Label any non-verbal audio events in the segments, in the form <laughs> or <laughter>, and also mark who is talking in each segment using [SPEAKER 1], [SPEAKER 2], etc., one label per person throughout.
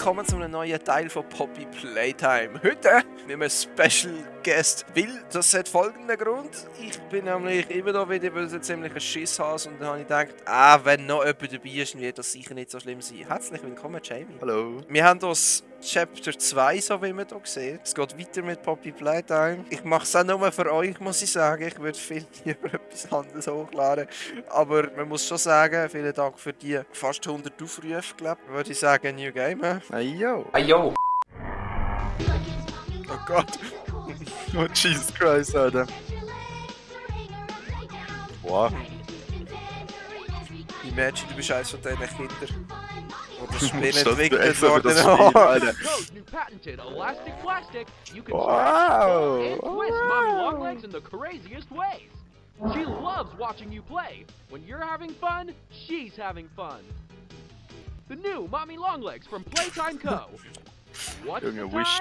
[SPEAKER 1] Willkommen zu einem neuen Teil von Poppy Playtime. Heute mit einem Special Guest Will. Das hat folgenden Grund. Ich bin nämlich immer da wieder weil ich ziemlich ein Schisshas und dann habe ich gedacht, ah, wenn noch jemand dabei ist, wird das sicher nicht so schlimm sein. Herzlich willkommen, Jamie.
[SPEAKER 2] Hallo.
[SPEAKER 1] Wir haben das Chapter 2, so wie man hier sieht. Es geht weiter mit Poppy Playtime. Ich mache es auch nur für euch, muss ich sagen. Ich würde viel <laughs> lieber etwas anderes hochladen. Aber man muss schon sagen, vielen Dank für die fast 100 Aufrufe, glaube ich. Würde ich sagen, New Game. hä?
[SPEAKER 2] Hey, yo.
[SPEAKER 3] Ayo.
[SPEAKER 1] Oh Gott. <laughs>
[SPEAKER 2] Oh, Jesus Christ, Alter. Wow.
[SPEAKER 1] Imagine, du bist eines von diesen Kindern.
[SPEAKER 4] the New patented elastic plastic. You can
[SPEAKER 2] wow.
[SPEAKER 4] twist wow. mommy long legs in the craziest ways. She loves watching you play. When you're having fun, she's having fun. The new Mommy Longlegs from Playtime Co. What's
[SPEAKER 2] Junge, the
[SPEAKER 4] time?
[SPEAKER 2] Wish,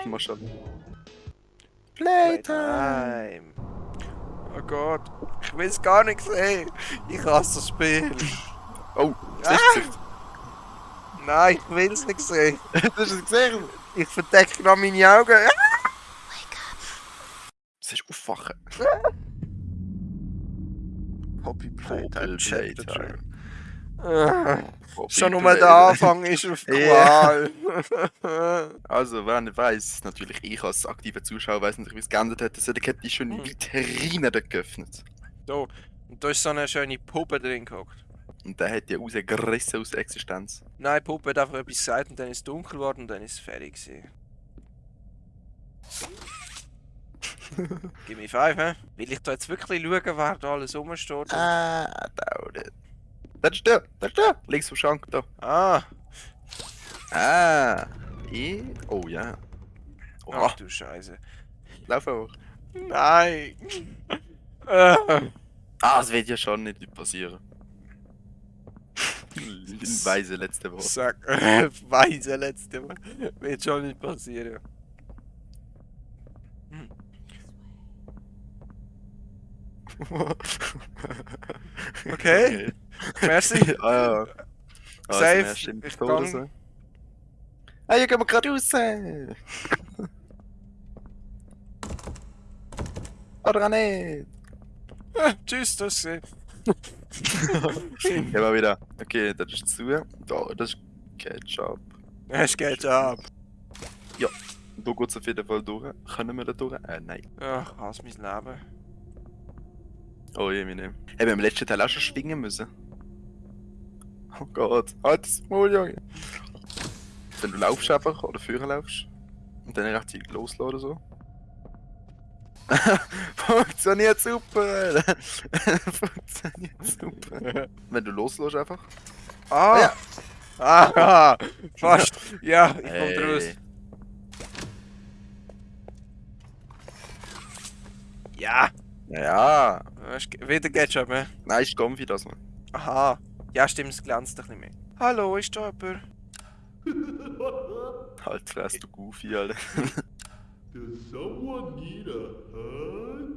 [SPEAKER 1] Playtime! Oh Gott, ich weiß gar nichts, ey! Ich!
[SPEAKER 2] Oh,
[SPEAKER 1] Nein, ich will es nicht sehen. <laughs>
[SPEAKER 2] Hast du es gesehen?
[SPEAKER 1] Ich verdecke noch meine Augen. <laughs> Ah!
[SPEAKER 2] Das ist aufwachen. <laughs>
[SPEAKER 1] Poppy
[SPEAKER 2] Playtime, Poppy
[SPEAKER 1] Schon nur der. Anfang ist auf. Qual.
[SPEAKER 2] Also, wer nicht weiss, natürlich ich als aktiver Zuschauer weiß nicht, wie es geändert hat. Das hat die schon
[SPEAKER 1] Hm.
[SPEAKER 2] Vitrine dort geöffnet.
[SPEAKER 1] da. Und da ist so eine schöne Puppe drin gehockt.
[SPEAKER 2] Und der hat die rausgerissen aus der Existenz.
[SPEAKER 1] Nein, die Puppe hat einfach etwas gesagt und dann ist es dunkel geworden und dann ist es fertig gewesen. Gib mir 5, hä? Will ich da jetzt wirklich schauen, wer da alles rumsteht?
[SPEAKER 2] Ah, dauert it. Das ist der, das ist der. Links vom Schrank, da.
[SPEAKER 1] Ah,
[SPEAKER 2] Ah. Ich? Oh ja.
[SPEAKER 1] ach
[SPEAKER 2] Oh,
[SPEAKER 1] du Scheiße.
[SPEAKER 2] lauf einfach.
[SPEAKER 1] Nein! Äh.
[SPEAKER 2] Ah, das wird ja schon nicht passieren. Weise letzte Woche.
[SPEAKER 1] Sag, <laughs> weise letzte Mal. Wird schon nicht passieren. <laughs> Okay. Merci. <laughs>
[SPEAKER 2] ah ja. Also,
[SPEAKER 1] Safe,
[SPEAKER 2] stimmt
[SPEAKER 1] ich gang.
[SPEAKER 2] so. Ah, hier gehen wir gerade raus! Oder auch nicht!
[SPEAKER 1] Ah, Tschüss, das ist <laughs>
[SPEAKER 2] Gehen wir wieder. Okay, das ist zu. Da, das ist Ketchup.
[SPEAKER 1] Es geht ab.
[SPEAKER 2] Da geht es auf jeden Fall durch. Können wir da durch? Äh, nein.
[SPEAKER 1] Ach, hasse mein Leben.
[SPEAKER 2] Oh je, meine. Hey, wir haben im letzten Teil auch schon schwingen müssen. Oh Gott, halt das Maul, Junge. Wenn du laufst einfach oder führen laufst und dann rechtzeitig loslassen oder so. <laughs> Funktioniert super. <laughs> Funktioniert super. Wenn du loslässt einfach.
[SPEAKER 1] Ah!
[SPEAKER 2] Ja.
[SPEAKER 1] Ah, fast. Ja, ich komm raus.
[SPEAKER 2] Hey.
[SPEAKER 1] Ja.
[SPEAKER 2] Ja,
[SPEAKER 1] Wieder Ketchup, hä?
[SPEAKER 2] nein, ist Gomfi das, man.
[SPEAKER 1] Aha. Ja, stimmt, es glänzt ein bisschen mehr. Hallo, ist da jemand?
[SPEAKER 2] Halt, fress du Goofy, Alter.
[SPEAKER 5] Does someone need a hug?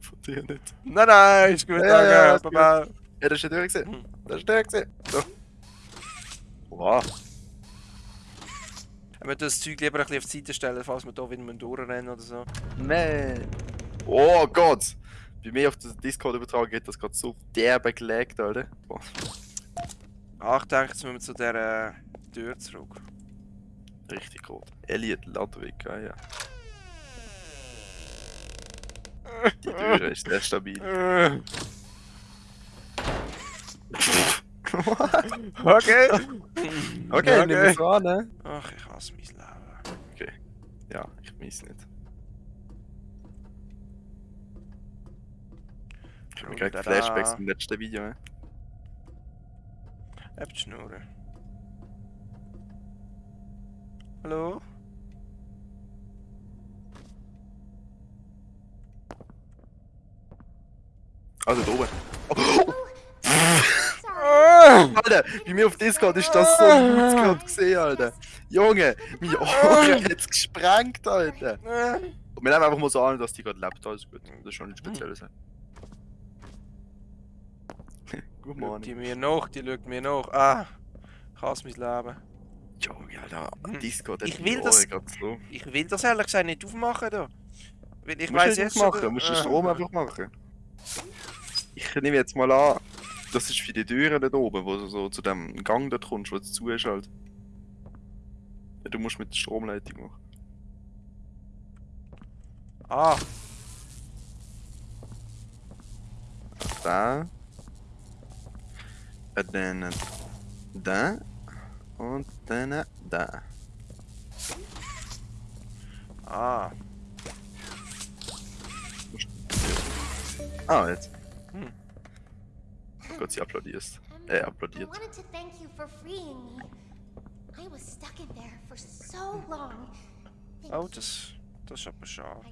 [SPEAKER 2] Von dir nicht.
[SPEAKER 1] Nein, nein, ist gut,
[SPEAKER 2] Ja, ja, ja, ist.
[SPEAKER 1] Baba.
[SPEAKER 2] Ja, das ist ja durchgesehen.
[SPEAKER 1] Hm.
[SPEAKER 2] Das ist durchgesehen. So. Wow.
[SPEAKER 1] Wir müssen das Zeug lieber ein bisschen auf die Seite stellen, falls wir hier wieder durchrennen oder so.
[SPEAKER 2] Nee. Oh Gott! Bei mir auf der Discord-Übertragung geht das gerade so derbe gelegt, Alter.
[SPEAKER 1] Ach, ich denke, jetzt müssen wir zu dieser Tür zurück.
[SPEAKER 2] Richtig gut. Elliot Ludwig, ah ja. Die Tür ist sehr stabil.
[SPEAKER 1] Äh. okay.
[SPEAKER 2] Okay, nimm es an, ne?
[SPEAKER 1] Ach, ich hasse mein Leben.
[SPEAKER 2] Ja, ich weiß nicht. Ich habe gerade
[SPEAKER 1] Tada.
[SPEAKER 2] Flashbacks im letzten Video, ne?
[SPEAKER 1] Habt die Schnurren. Hallo?
[SPEAKER 2] Also da oben.
[SPEAKER 1] Ah!
[SPEAKER 2] Alter, bei mir auf Discord ist das so gut gerade gesehen, Alter. Junge, mein Ohren hat's gesprengt, Alter. Und wir nehmen einfach mal so an, dass die gerade lebt, alles gut. Das ist schon nichts Spezielles. Good
[SPEAKER 1] Schaut
[SPEAKER 2] morning.
[SPEAKER 1] die mir nach, die schaut mir nach. Ah, ich hasse mein Leben.
[SPEAKER 2] Junge, Alter,
[SPEAKER 1] Hm.
[SPEAKER 2] Discord hat
[SPEAKER 1] Ich will das-
[SPEAKER 2] so.
[SPEAKER 1] Ich will das ehrlich gesagt nicht aufmachen da. Weil ich
[SPEAKER 2] Du
[SPEAKER 1] weiß
[SPEAKER 2] nicht
[SPEAKER 1] jetzt
[SPEAKER 2] machen,
[SPEAKER 1] schon-
[SPEAKER 2] du musst den
[SPEAKER 1] Äh,
[SPEAKER 2] Strom einfach machen. Ich nehme jetzt mal an, das ist für die Türen da oben, wo du so zu dem Gang dort kommst, wo es zu ist halt. Du musst mit der Stromleitung machen.
[SPEAKER 1] Ah,
[SPEAKER 2] Da. Und dann da. Oh, da.
[SPEAKER 1] Ah.
[SPEAKER 2] Ah, jetzt.
[SPEAKER 1] Hm.
[SPEAKER 2] Gott, sie applaudiert.
[SPEAKER 3] Er applaudiert. Hm.
[SPEAKER 1] Oh, das, das
[SPEAKER 3] hat mich station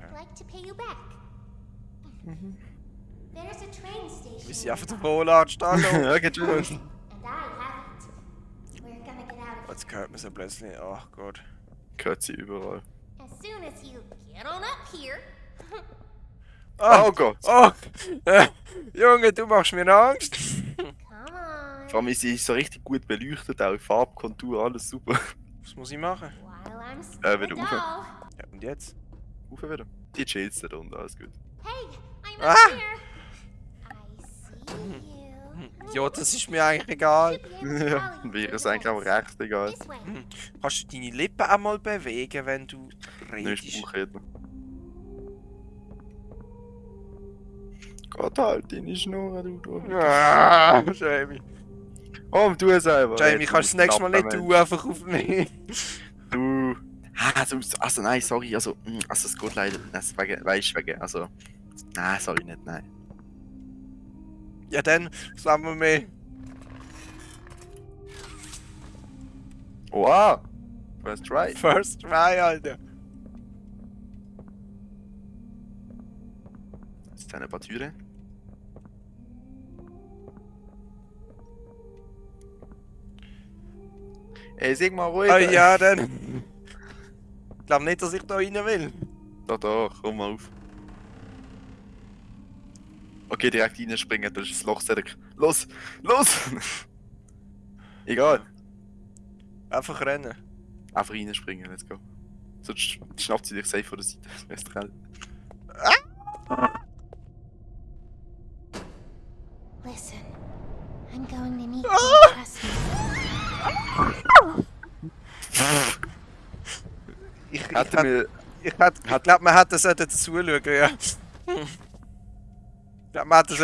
[SPEAKER 1] Wie sie auf der Rolle anstanden.
[SPEAKER 2] Ja, <laughs> geht.
[SPEAKER 1] Jetzt hört man sie plötzlich. Ach Gott.
[SPEAKER 2] Gehört sie überall.
[SPEAKER 3] As soon as you get on up here. <laughs>
[SPEAKER 1] Ah,
[SPEAKER 2] Oh Gott!
[SPEAKER 1] oh, äh, <laughs> Junge, du machst mir Angst.
[SPEAKER 2] Vor allem ist sie so richtig gut beleuchtet, auch Farbkontur, alles super.
[SPEAKER 1] Was muss ich machen?
[SPEAKER 2] Äh, du rauf-.
[SPEAKER 1] Ja, und jetzt?
[SPEAKER 2] Rauf wieder. Die chillst da unten, alles gut.
[SPEAKER 3] Hey, I'm
[SPEAKER 1] Ah.
[SPEAKER 3] up here. I see you.
[SPEAKER 1] Ja, das ist mir eigentlich egal.
[SPEAKER 2] Ja, wäre es eigentlich auch recht egal.
[SPEAKER 3] Way.
[SPEAKER 1] Kannst du deine Lippen auch mal bewegen, wenn du redest?
[SPEAKER 2] ich brauche jeden. Gott halt, deine Schnur, du, du.
[SPEAKER 1] Ah, Jamie.
[SPEAKER 2] Oh, du einfach.
[SPEAKER 1] Jamie,
[SPEAKER 2] Jetzt
[SPEAKER 1] kannst du das nächste Mal nicht du einfach aufnehmen?
[SPEAKER 2] Du. Ah, Also, also nein, sorry, also, mm, also es geht leider, wegen, weißt du, wegen, also, nein, sorry nicht, nein.
[SPEAKER 1] Ja, dann sagen wir mehr.
[SPEAKER 2] Wow! First try. <laughs>
[SPEAKER 1] First try, Alter.
[SPEAKER 2] Jetzt sind ein paar Türen. Ey, sag mal ruhig.
[SPEAKER 1] Ah, ja, dann. <laughs> Ich glaube nicht, dass ich da rein will.
[SPEAKER 2] Da, da, komm mal auf. Okay, direkt reinspringen, das ist das Loch Cedric. Los! Los! <laughs> Egal.
[SPEAKER 1] Einfach rennen.
[SPEAKER 2] Einfach reinspringen, let's go. Sonst schnappt sie dich safe von der Seite. <laughs> Das ist grell.
[SPEAKER 3] Listen, I'm going to need you
[SPEAKER 1] Ah!
[SPEAKER 3] to trust me.
[SPEAKER 1] Ich, ich,
[SPEAKER 2] Hätte
[SPEAKER 1] hätt-
[SPEAKER 2] mir.
[SPEAKER 1] ich, ich glaube, man hätte sollten zuschauen, ja. Ich glaube, <laughs>
[SPEAKER 2] das ist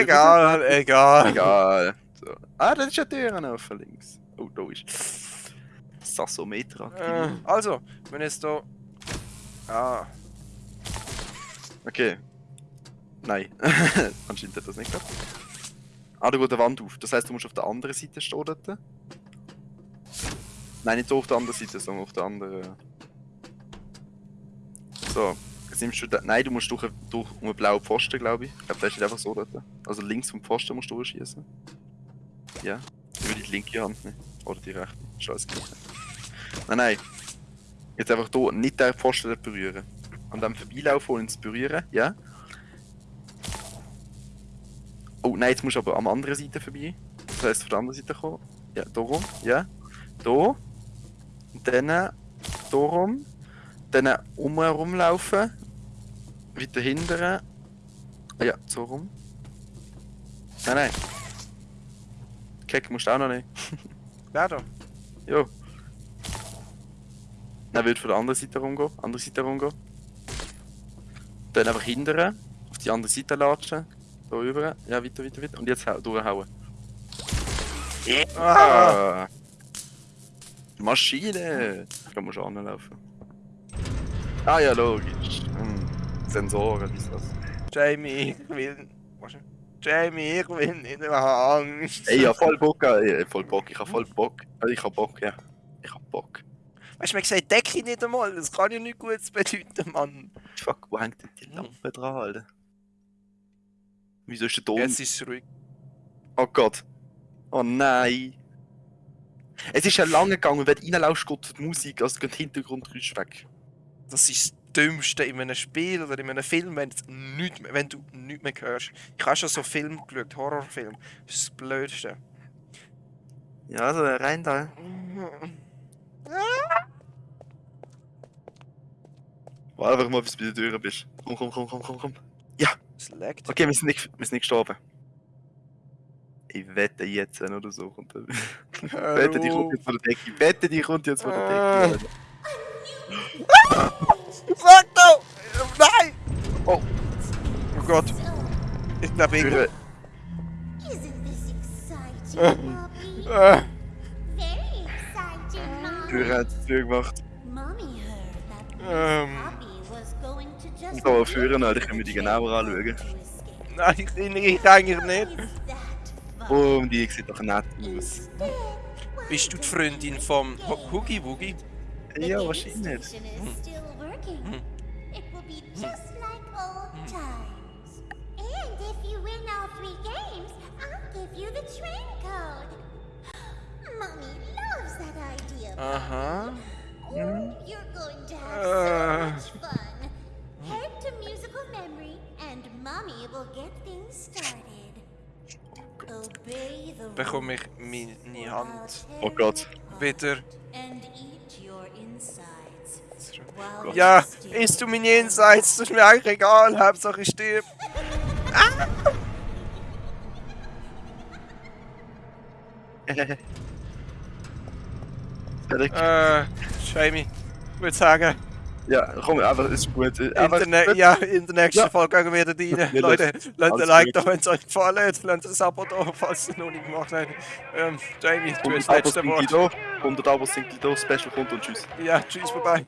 [SPEAKER 1] Egal, egal.
[SPEAKER 2] Egal. So. Ah, das ist ja Türen offen links. Oh, da ist. Sassometer
[SPEAKER 1] Äh, also, wenn jetzt da. Ah,
[SPEAKER 2] Okay. Nein. <laughs> Anscheinend hat das nicht gehabt. Ah, da geht eine Wand auf. Das heißt, du musst auf der anderen Seite stehen dort. Nein, nicht so auf der anderen Seite, sondern auf der anderen. So. Jetzt nimmst du da... Nein, du musst durch, durch um einen blauen Pfosten, glaube ich. Ich glaube, der steht einfach so dort. Also links vom Pfosten musst du durchschießen. Ja. Über die linke Hand nehmen. Oder die rechte. Gleich. Nein, nein. Jetzt einfach hier nicht den Pfosten berühren. An dem vorbeilaufen und ins berühren, ja. Oh nein, jetzt musst du aber am anderen Seite vorbei. Das heisst, von der anderen Seite kommen. Ja, da rum, ja. Da. Und dann da rum. Dann umherum laufen. Weiter hinten. Ah Ja, so rum. Nein, nein. Keck musst du auch noch nicht. <laughs>
[SPEAKER 1] wer da?
[SPEAKER 2] Jo. Dann wird von der anderen Seite rumgehen. Andere Seite rumgehen. Dann einfach hindern. Auf die andere Seite latschen. Da rüber. Ja, weiter, weiter, weiter. Und jetzt hau- durchhauen.
[SPEAKER 1] Ah,
[SPEAKER 2] Ah. Maschine! Da musst du anlaufen. Ah ja, logisch. Sensoren, wie ist das?
[SPEAKER 1] Jamie, ich will. Was? Jamie, ich will nicht, ich habe Angst.
[SPEAKER 2] Ey, ich hab voll Bock, ey, voll Bock, ich hab voll Bock. Also, Ich hab Bock, ja. Ich hab Bock.
[SPEAKER 1] Weißt du, man sagt Decke nicht einmal, das kann ja nichts Gutes bedeuten, Mann.
[SPEAKER 2] Fuck, wo hängt denn die Lampe dran, Alter? Wieso ist der Ton?
[SPEAKER 1] Jetzt ist es ruhig.
[SPEAKER 2] Oh Gott. Oh nein. Es ist ja lange gegangen, wenn du reinlaufst, geht die Musik, also geht der Hintergrundgeräusch weg.
[SPEAKER 1] Das ist Dümmste in einem Spiel oder in einem Film, wenn, du nichts mehr, wenn du nichts mehr hörst. Ich habe schon so Filme geschaut, Horrorfilme. Das ist das Blödste.
[SPEAKER 2] Ja, also rein da.
[SPEAKER 1] Mm.
[SPEAKER 2] Warte einfach mal, bis du bei der Tür bist. Komm, komm, komm, komm, komm, komm. Ja,
[SPEAKER 1] Es leckt.
[SPEAKER 2] okay, wir sind nicht, wir sind nicht gestorben. Ich wette jetzt wenn oder so. Kommt er. wette, die kommt jetzt von der Decke. Ich wette, die kommt jetzt von der
[SPEAKER 1] Ah.
[SPEAKER 2] Decke. <laughs>
[SPEAKER 1] Fuck no! Nein! Oh. Oh Gott. Ich glaube, ich...
[SPEAKER 2] Türe,
[SPEAKER 3] Isn't this exciting, Poppy? Very exciting, Mommy.
[SPEAKER 2] Türe hat die Tür gemacht.
[SPEAKER 3] Mommy heard that
[SPEAKER 1] ähm,
[SPEAKER 3] Poppy was going to just
[SPEAKER 2] Und da führen, Alter, ich kann mir die genauer anschauen.
[SPEAKER 1] nein, ich, ich, ich eigentlich nicht.
[SPEAKER 2] Und die sieht doch nett aus.
[SPEAKER 1] Bist du die Freundin vom Ho- Hoogie Woogie?
[SPEAKER 2] Ja, wahrscheinlich.
[SPEAKER 3] working. It will be just like old hmm. times. And if you win all three games, I'll give you the train code. <gasps> Mommy loves that idea. Uh-huh.
[SPEAKER 1] Aha.
[SPEAKER 3] Oh, hmm? you're going to have
[SPEAKER 1] Uh.
[SPEAKER 3] so much fun. Head to musical memory, and Mommy will get things started. Obey the
[SPEAKER 1] Bekomme ich
[SPEAKER 3] rules
[SPEAKER 1] Hand
[SPEAKER 2] Oh Gott.
[SPEAKER 3] tear
[SPEAKER 1] wieder.
[SPEAKER 3] and
[SPEAKER 1] Ja, isst du Insights? Das ist mir eigentlich egal. Hauptsache ich stirb.
[SPEAKER 2] Fertig. <laughs>
[SPEAKER 1] Äh, Jamie. Ich würde sagen,
[SPEAKER 2] Ja, gewoon
[SPEAKER 1] Arbeitsgut. Internet, ja, international Völker werde
[SPEAKER 2] dienen.
[SPEAKER 1] Leute,
[SPEAKER 2] Leute,
[SPEAKER 1] like doch, wenn es euch vorlädt. Leute, Support auch, falls es noch nicht gemacht habt. Ähm, Jamie, du bist das letzte Wort.
[SPEAKER 2] Und Abos sind die Special kommt und tschüss.
[SPEAKER 1] Ja, tschüss,
[SPEAKER 6] bye bye.